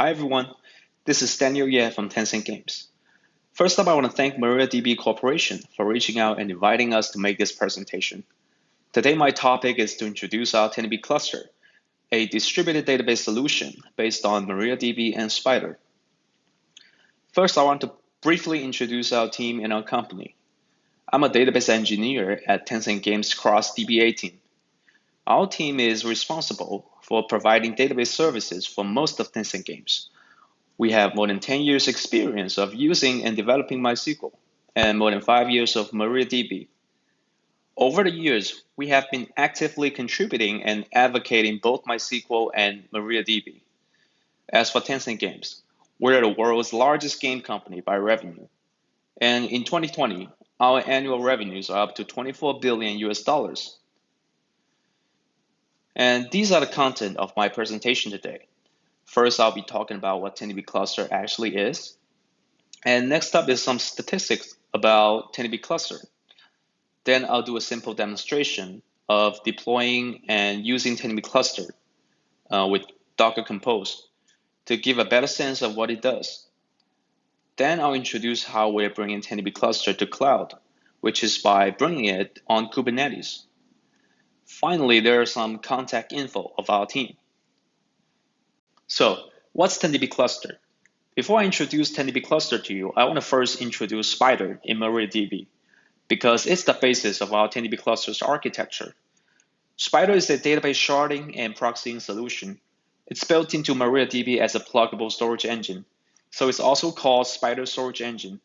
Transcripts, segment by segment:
Hi everyone, this is Daniel Ye from Tencent Games. First up, I want to thank MariaDB Corporation for reaching out and inviting us to make this presentation. Today, my topic is to introduce our TenDB cluster, a distributed database solution based on MariaDB and Spider. First, I want to briefly introduce our team and our company. I'm a database engineer at Tencent Games Cross DBA team. Our team is responsible for providing database services for most of Tencent Games. We have more than 10 years experience of using and developing MySQL and more than five years of MariaDB. Over the years, we have been actively contributing and advocating both MySQL and MariaDB. As for Tencent Games, we're the world's largest game company by revenue. And in 2020, our annual revenues are up to 24 billion US dollars. And these are the content of my presentation today. First, I'll be talking about what TenDB cluster actually is. And next up is some statistics about TenDB cluster. Then I'll do a simple demonstration of deploying and using TenDB cluster uh, with Docker Compose to give a better sense of what it does. Then I'll introduce how we're bringing TenDB cluster to cloud, which is by bringing it on Kubernetes. Finally, there are some contact info of our team. So what's TenDB cluster? Before I introduce TenDB cluster to you, I want to first introduce Spider in MariaDB because it's the basis of our TenDB cluster's architecture. Spider is a database sharding and proxying solution. It's built into MariaDB as a pluggable storage engine, so it's also called Spider Storage Engine.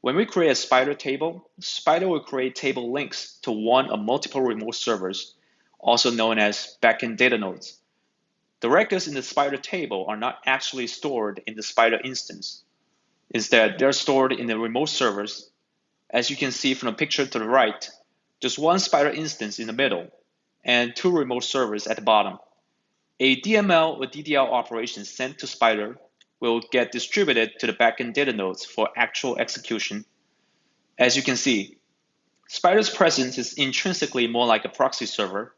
When we create a spider table, spider will create table links to one or multiple remote servers, also known as backend data nodes. The records in the spider table are not actually stored in the spider instance. Instead, they're stored in the remote servers. As you can see from the picture to the right, just one spider instance in the middle and two remote servers at the bottom. A DML or DDL operation sent to Spider will get distributed to the backend data nodes for actual execution. As you can see, Spider's presence is intrinsically more like a proxy server.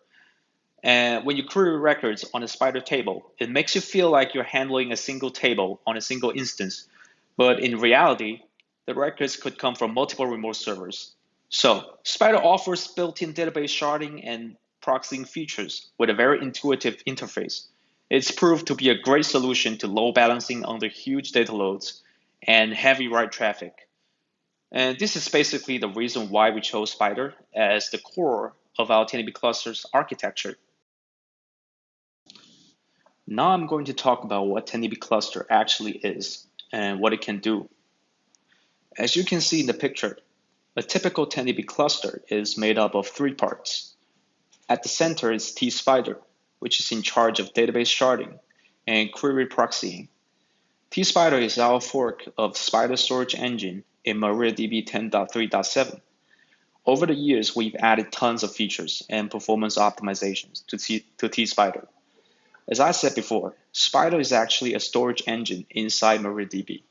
And when you query records on a Spider table, it makes you feel like you're handling a single table on a single instance. But in reality, the records could come from multiple remote servers. So Spider offers built-in database sharding and proxying features with a very intuitive interface. It's proved to be a great solution to load balancing under huge data loads and heavy write traffic. And this is basically the reason why we chose Spider as the core of our TenDB cluster's architecture. Now I'm going to talk about what TenDB cluster actually is and what it can do. As you can see in the picture, a typical TenDB cluster is made up of three parts. At the center is T-Spider, which is in charge of database sharding and query proxying. T-Spider is our fork of Spider Storage Engine in MariaDB 10.3.7. Over the years, we've added tons of features and performance optimizations to, T- to T-Spider. As I said before, Spider is actually a storage engine inside MariaDB.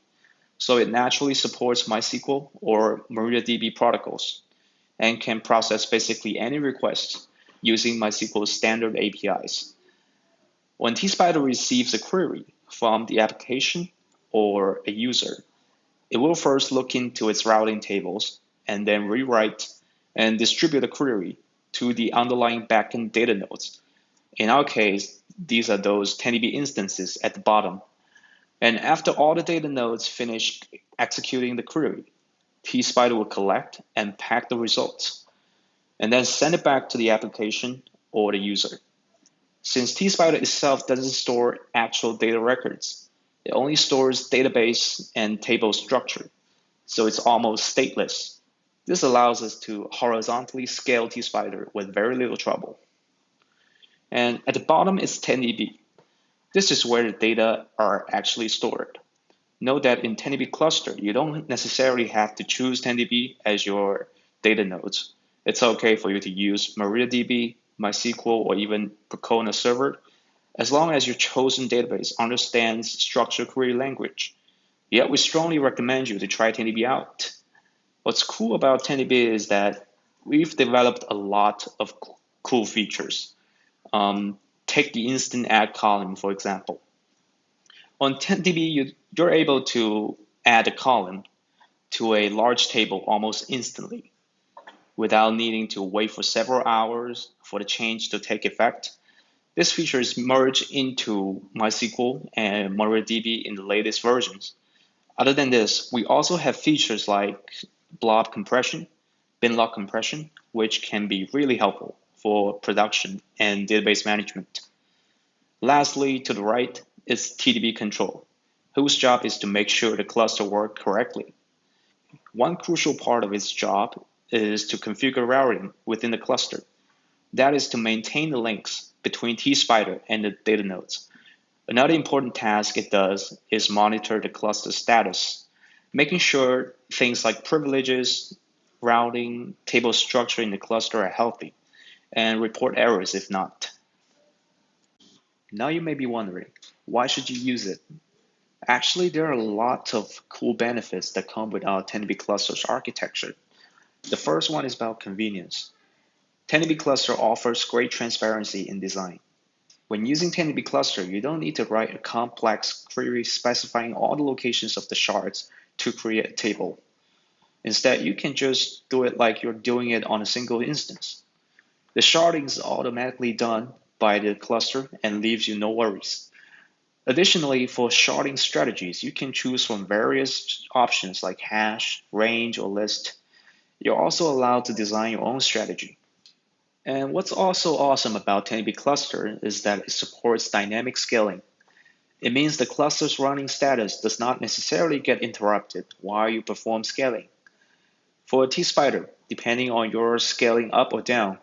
So it naturally supports MySQL or MariaDB protocols and can process basically any requests using MySQL standard APIs. When T-Spider receives a query from the application or a user, it will first look into its routing tables and then rewrite and distribute the query to the underlying backend data nodes. In our case, these are those TenDB instances at the bottom. And after all the data nodes finish executing the query, T-Spider will collect and pack the results and then send it back to the application or the user. Since T-Spider itself doesn't store actual data records, it only stores database and table structure, so it's almost stateless. This allows us to horizontally scale T-Spider with very little trouble. And at the bottom is TenDB. This is where the data are actually stored. Note that in TenDB cluster, you don't necessarily have to choose TenDB as your data nodes it's okay for you to use MariaDB, MySQL, or even Percona server, as long as your chosen database understands structured query language. Yet we strongly recommend you to try TenDB out. What's cool about TenDB is that we've developed a lot of cool features. Um, take the instant add column, for example. On TenDB, you, you're able to add a column to a large table almost instantly without needing to wait for several hours for the change to take effect. This feature is merged into MySQL and MariaDB in the latest versions. Other than this, we also have features like blob compression, binlog compression, which can be really helpful for production and database management. Lastly, to the right is TDB control, whose job is to make sure the cluster works correctly. One crucial part of its job is to configure routing within the cluster. That is to maintain the links between tSpider and the data nodes. Another important task it does is monitor the cluster status, making sure things like privileges, routing, table structure in the cluster are healthy, and report errors if not. Now you may be wondering, why should you use it? Actually, there are a lot of cool benefits that come with our 10 clusters architecture. The first one is about convenience. 10 cluster offers great transparency in design. When using 10 cluster, you don't need to write a complex query specifying all the locations of the shards to create a table. Instead, you can just do it like you're doing it on a single instance. The sharding is automatically done by the cluster and leaves you no worries. Additionally, for sharding strategies, you can choose from various options like hash, range, or list. You're also allowed to design your own strategy. And what's also awesome about 10 Cluster is that it supports dynamic scaling. It means the cluster's running status does not necessarily get interrupted while you perform scaling. For a tSpider, depending on your scaling up or down,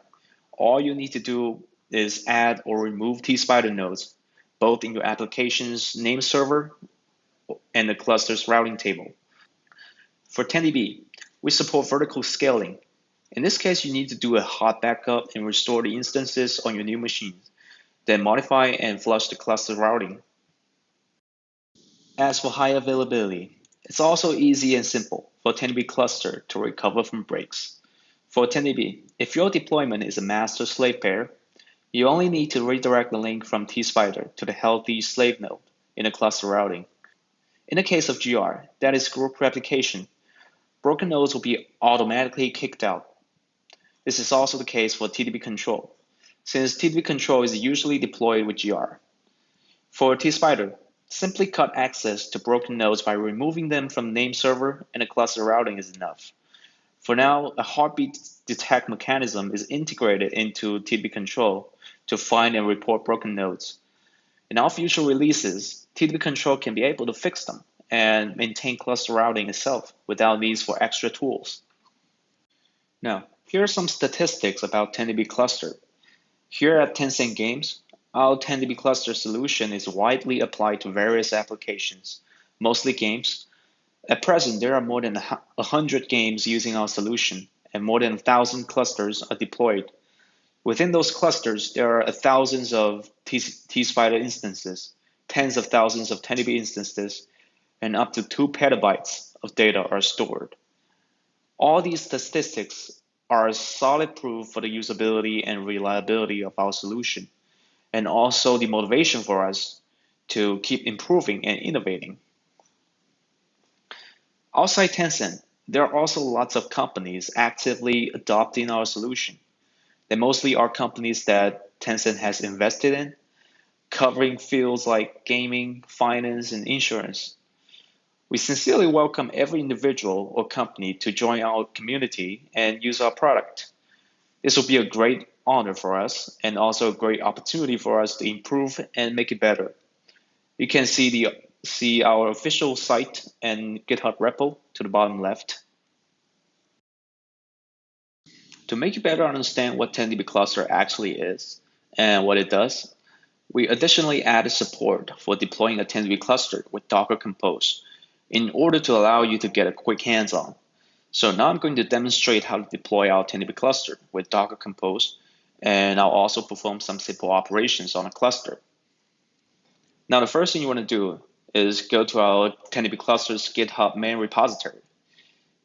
all you need to do is add or remove tSpider nodes, both in your application's name server and the cluster's routing table. For TenDB, we support vertical scaling. In this case, you need to do a hot backup and restore the instances on your new machine, then modify and flush the cluster routing. As for high availability, it's also easy and simple for TenDB cluster to recover from breaks. For TenDB, if your deployment is a master-slave pair, you only need to redirect the link from tSpider to the healthy slave node in the cluster routing. In the case of GR, that is group replication, broken nodes will be automatically kicked out. This is also the case for TDB control, since TDB control is usually deployed with GR. For tSpider, simply cut access to broken nodes by removing them from name server and a cluster routing is enough. For now, a heartbeat detect mechanism is integrated into TDB control to find and report broken nodes. In all future releases, TDB control can be able to fix them and maintain cluster routing itself without needs for extra tools. Now, here are some statistics about TenDB cluster. Here at Tencent Games, our TenDB cluster solution is widely applied to various applications, mostly games. At present, there are more than 100 games using our solution, and more than 1,000 clusters are deployed Within those clusters, there are thousands of T-Spider instances, tens of thousands of TenDB instances, and up to two petabytes of data are stored. All these statistics are solid proof for the usability and reliability of our solution, and also the motivation for us to keep improving and innovating. Outside Tencent, there are also lots of companies actively adopting our solution. They mostly are companies that Tencent has invested in, covering fields like gaming, finance, and insurance. We sincerely welcome every individual or company to join our community and use our product. This will be a great honor for us and also a great opportunity for us to improve and make it better. You can see the see our official site and GitHub repo to the bottom left. To make you better understand what TenDB cluster actually is and what it does, we additionally added support for deploying a TenDB cluster with Docker Compose in order to allow you to get a quick hands-on. So now I'm going to demonstrate how to deploy our TenDB cluster with Docker Compose, and I'll also perform some simple operations on a cluster. Now the first thing you want to do is go to our TenDB cluster's GitHub main repository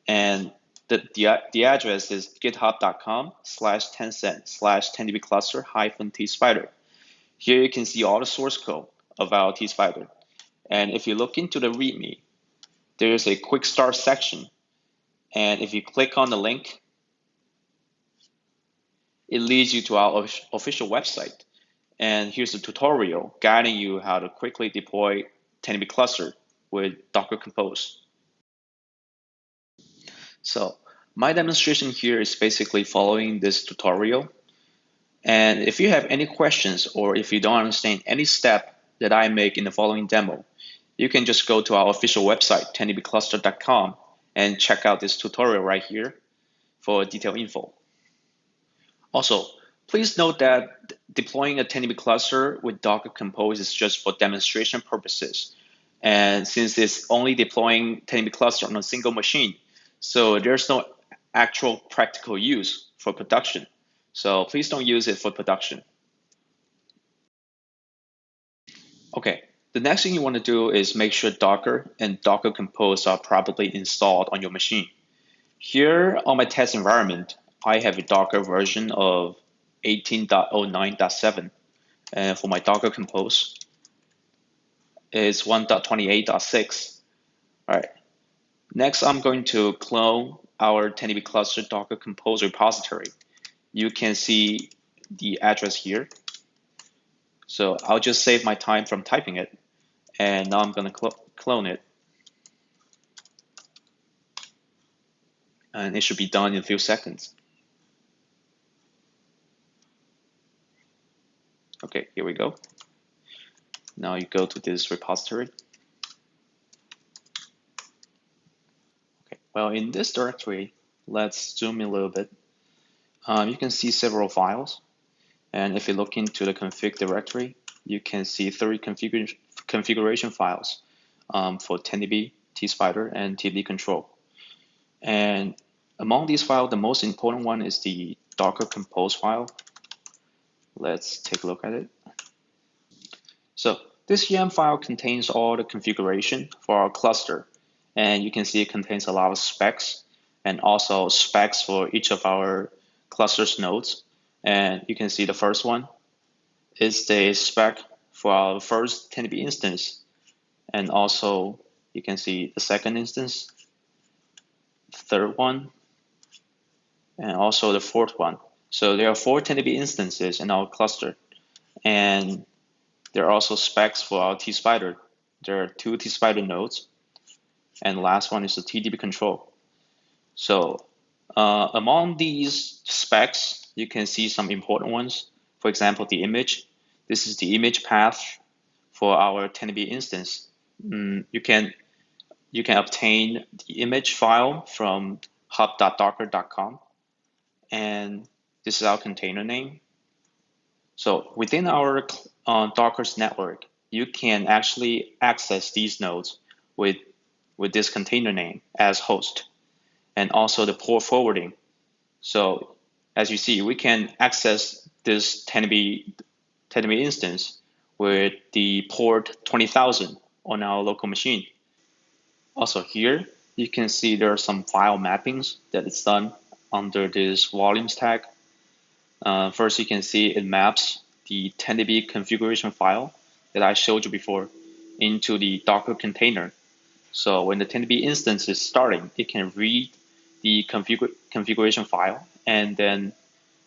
and the, the, the address is github.com slash tencent slash TenDBCluster hyphen tSpider. Here you can see all the source code of our tSpider. And if you look into the README, there's a quick start section. And if you click on the link, it leads you to our official website. And here's a tutorial guiding you how to quickly deploy TenDB cluster with Docker Compose. So my demonstration here is basically following this tutorial. And if you have any questions or if you don't understand any step that I make in the following demo, you can just go to our official website, tendbcluster.com, and check out this tutorial right here for detailed info. Also, please note that deploying a TenDB cluster with Docker Compose is just for demonstration purposes. And since it's only deploying TenDB cluster on a single machine, so there's no actual practical use for production. So please don't use it for production. Okay, the next thing you want to do is make sure Docker and Docker Compose are properly installed on your machine. Here on my test environment, I have a Docker version of 18.09.7. And uh, for my Docker Compose, it's 1.28.6. All right. Next, I'm going to clone our TenDB cluster Docker Compose repository. You can see the address here. So I'll just save my time from typing it. And now I'm going to cl clone it. And it should be done in a few seconds. Okay, here we go. Now you go to this repository. Okay, well, in this directory, let's zoom in a little bit. Um, you can see several files. And if you look into the config directory, you can see three configuration configuration files um, for TenDB, tspider, and td control. And among these files, the most important one is the Docker Compose file. Let's take a look at it. So this YAM file contains all the configuration for our cluster. And you can see it contains a lot of specs and also specs for each of our clusters nodes. And you can see the first one is the spec for our first TenDB instance. And also you can see the second instance, third one, and also the fourth one. So there are four TenDB instances in our cluster. And there are also specs for our tspider. There are two tspider nodes. And last one is the TDB control. So uh, among these specs, you can see some important ones. For example, the image. This is the image path for our TenDB instance. Mm, you can you can obtain the image file from hub.docker.com and this is our container name. So within our uh, Docker's network, you can actually access these nodes with, with this container name as host and also the port forwarding. So as you see, we can access this 10B Tetemi instance with the port 20,000 on our local machine. Also here, you can see there are some file mappings that it's done under this volumes tag. Uh, first, you can see it maps the TenDB configuration file that I showed you before into the Docker container. So when the TenDB instance is starting, it can read the config configuration file and then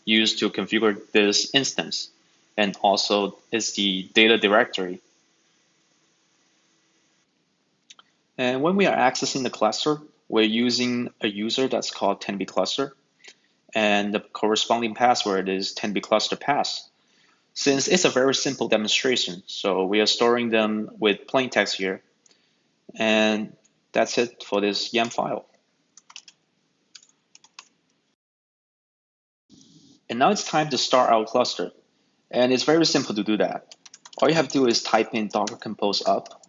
use to configure this instance and also is the data directory. And when we are accessing the cluster, we're using a user that's called TenDB cluster, and the corresponding password is TenDB cluster pass. Since it's a very simple demonstration, so we are storing them with plain text here, and that's it for this YAM file. And now it's time to start our cluster. And it's very simple to do that. All you have to do is type in docker compose up.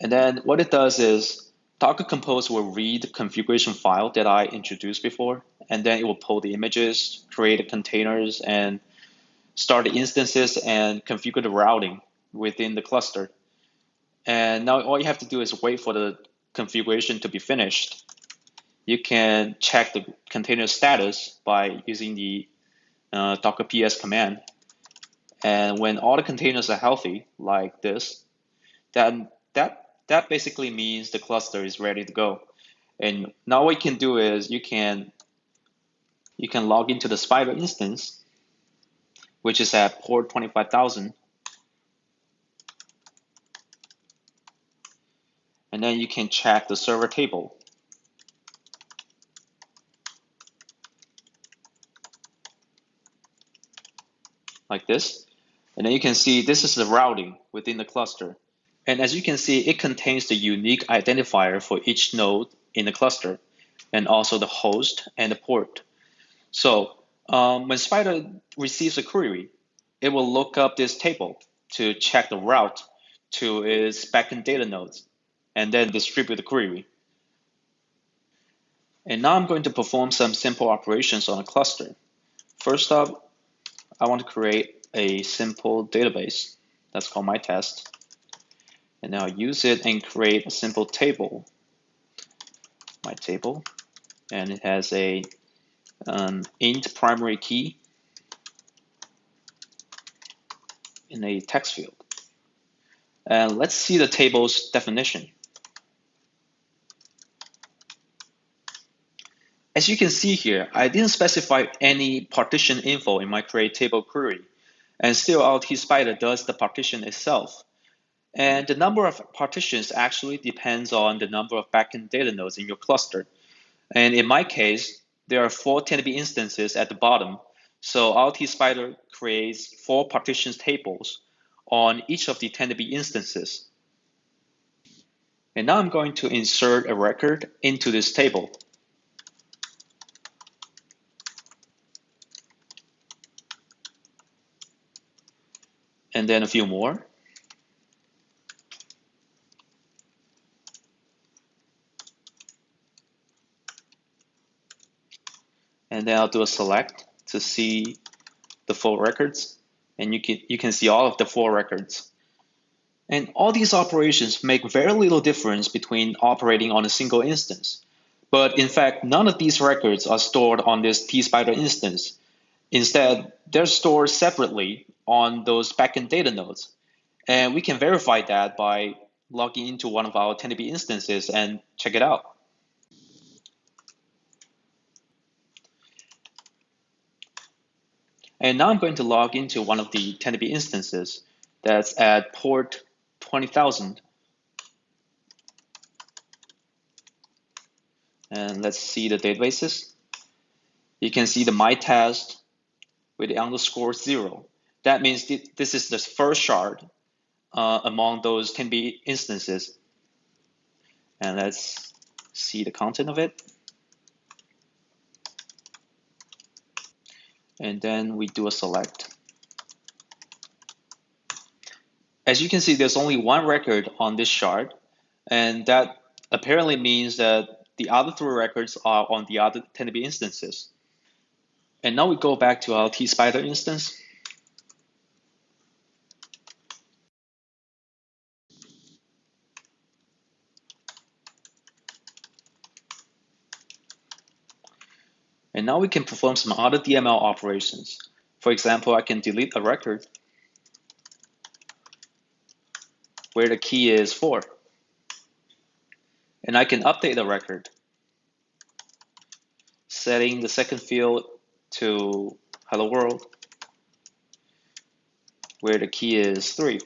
And then what it does is Docker Compose will read the configuration file that I introduced before, and then it will pull the images, create the containers, and start the instances and configure the routing within the cluster. And now all you have to do is wait for the configuration to be finished. You can check the container status by using the uh, docker ps command. And when all the containers are healthy, like this, then that, that basically means the cluster is ready to go. And now what you can do is you can you can log into the Spider instance, which is at port 25,000. And then you can check the server table. Like this. And then you can see this is the routing within the cluster. And as you can see, it contains the unique identifier for each node in the cluster, and also the host and the port. So um, when Spider receives a query, it will look up this table to check the route to its backend data nodes and then distribute the query. And now I'm going to perform some simple operations on a cluster. First up, I want to create a simple database. That's called my test. And now use it and create a simple table. My table. And it has a um, int primary key in a text field. And let's see the table's definition. As you can see here, I didn't specify any partition info in my create table query, and still LT Spider does the partition itself. And the number of partitions actually depends on the number of backend data nodes in your cluster. And in my case, there are four 10 instances at the bottom. So LT Spider creates four partitions tables on each of the 10 instances. And now I'm going to insert a record into this table. And then a few more. and then I'll do a select to see the full records and you can you can see all of the four records. And all these operations make very little difference between operating on a single instance. But in fact, none of these records are stored on this T-Spider instance. Instead, they're stored separately on those backend data nodes. And we can verify that by logging into one of our TenDB instances and check it out. And now I'm going to log into one of the TenDB instances that's at port 20,000. And let's see the databases. You can see the my test with the underscore zero. That means this is the first shard uh, among those TenDB instances. And let's see the content of it. and then we do a select. As you can see, there's only one record on this shard, and that apparently means that the other three records are on the other TenDB instances. And now we go back to our T-Spider instance. And now we can perform some other DML operations. For example, I can delete a record where the key is 4. And I can update the record, setting the second field to hello world, where the key is 3.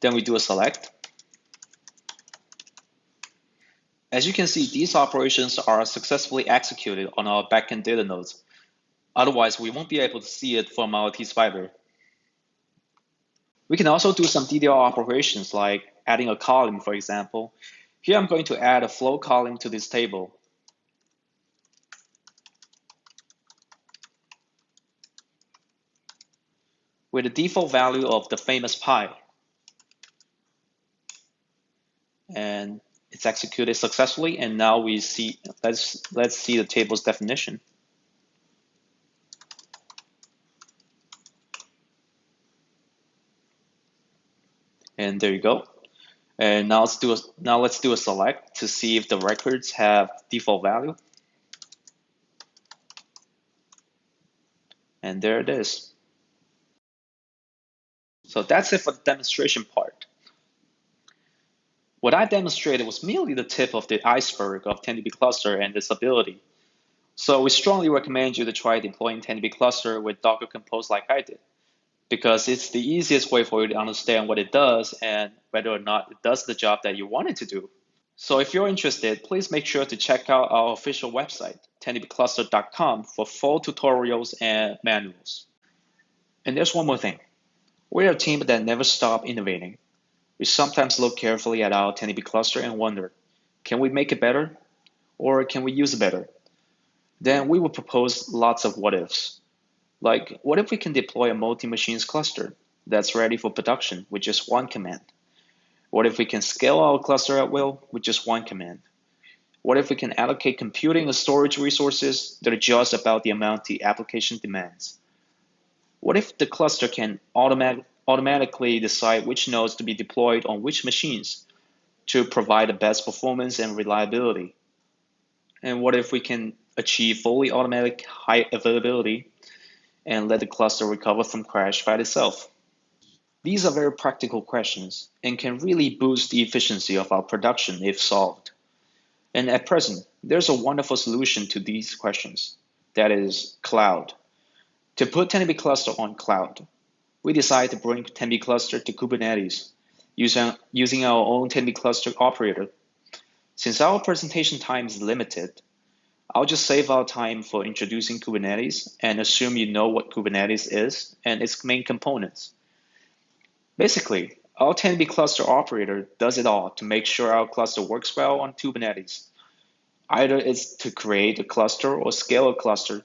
Then we do a select, As you can see, these operations are successfully executed on our backend data nodes. Otherwise, we won't be able to see it from our T-Spider. We can also do some DDL operations like adding a column, for example. Here I'm going to add a flow column to this table. with the default value of the famous pi. And it's executed successfully, and now we see, let's, let's see the table's definition. And there you go. And now let's do a, now let's do a select to see if the records have default value. And there it is. So that's it for the demonstration part. What I demonstrated was merely the tip of the iceberg of TenDB cluster and its ability. So we strongly recommend you to try deploying TenDB cluster with Docker Compose like I did, because it's the easiest way for you to understand what it does and whether or not it does the job that you want it to do. So if you're interested, please make sure to check out our official website, tendbcluster.com for full tutorials and manuals. And there's one more thing. We're a team that never stop innovating. We sometimes look carefully at our TenDB cluster and wonder, can we make it better? Or can we use it better? Then we will propose lots of what ifs. Like, what if we can deploy a multi-machines cluster that's ready for production with just one command? What if we can scale our cluster at will with just one command? What if we can allocate computing and storage resources that adjust about the amount the application demands? What if the cluster can automatic, automatically decide which nodes to be deployed on which machines to provide the best performance and reliability? And what if we can achieve fully automatic high availability and let the cluster recover from crash by itself? These are very practical questions and can really boost the efficiency of our production if solved. And at present, there's a wonderful solution to these questions. That is cloud. To put 10 cluster on cloud, we decided to bring 10 cluster to Kubernetes using, using our own 10 cluster operator. Since our presentation time is limited, I'll just save our time for introducing Kubernetes and assume you know what Kubernetes is and its main components. Basically, our TenDB cluster operator does it all to make sure our cluster works well on Kubernetes. Either it's to create a cluster or scale a cluster.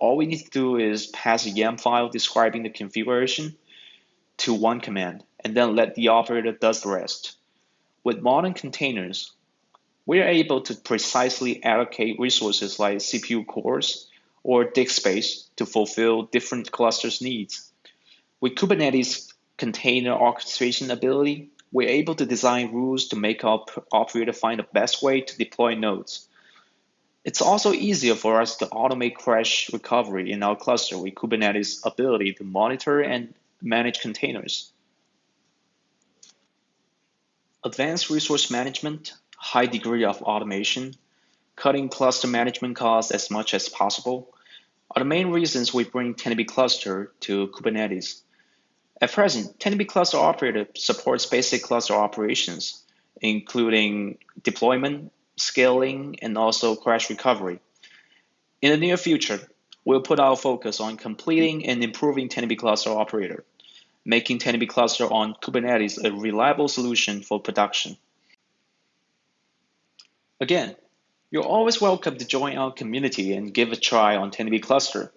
All we need to do is pass a YAML file describing the configuration to one command, and then let the operator does the rest. With modern containers, we are able to precisely allocate resources like CPU cores or disk space to fulfill different clusters' needs. With Kubernetes container orchestration ability, we're able to design rules to make our operator find the best way to deploy nodes. It's also easier for us to automate crash recovery in our cluster with Kubernetes ability to monitor and manage containers. Advanced resource management, high degree of automation, cutting cluster management costs as much as possible are the main reasons we bring TenDB cluster to Kubernetes. At present, TenDB Cluster Operator supports basic cluster operations, including deployment, scaling, and also crash recovery. In the near future, we'll put our focus on completing and improving TenDB Cluster Operator, making TenDB Cluster on Kubernetes a reliable solution for production. Again, you're always welcome to join our community and give a try on TenDB Cluster.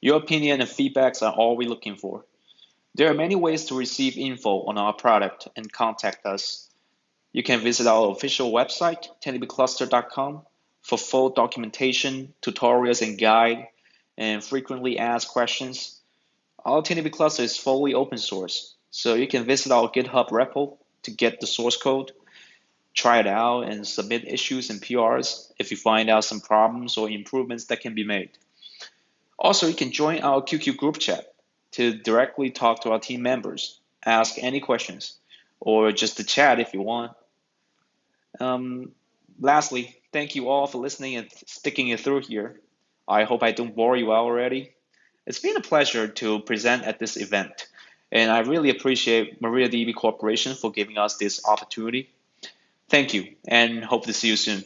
Your opinion and feedbacks are all we're looking for. There are many ways to receive info on our product and contact us. You can visit our official website, tendbcluster.com, for full documentation, tutorials, and guide, and frequently asked questions. Our TenDB cluster is fully open source, so you can visit our GitHub repo to get the source code, try it out, and submit issues and PRs if you find out some problems or improvements that can be made. Also, you can join our QQ group chat to directly talk to our team members, ask any questions, or just to chat if you want. Um, lastly, thank you all for listening and sticking it through here. I hope I don't bore you out already. It's been a pleasure to present at this event, and I really appreciate MariaDB Corporation for giving us this opportunity. Thank you, and hope to see you soon.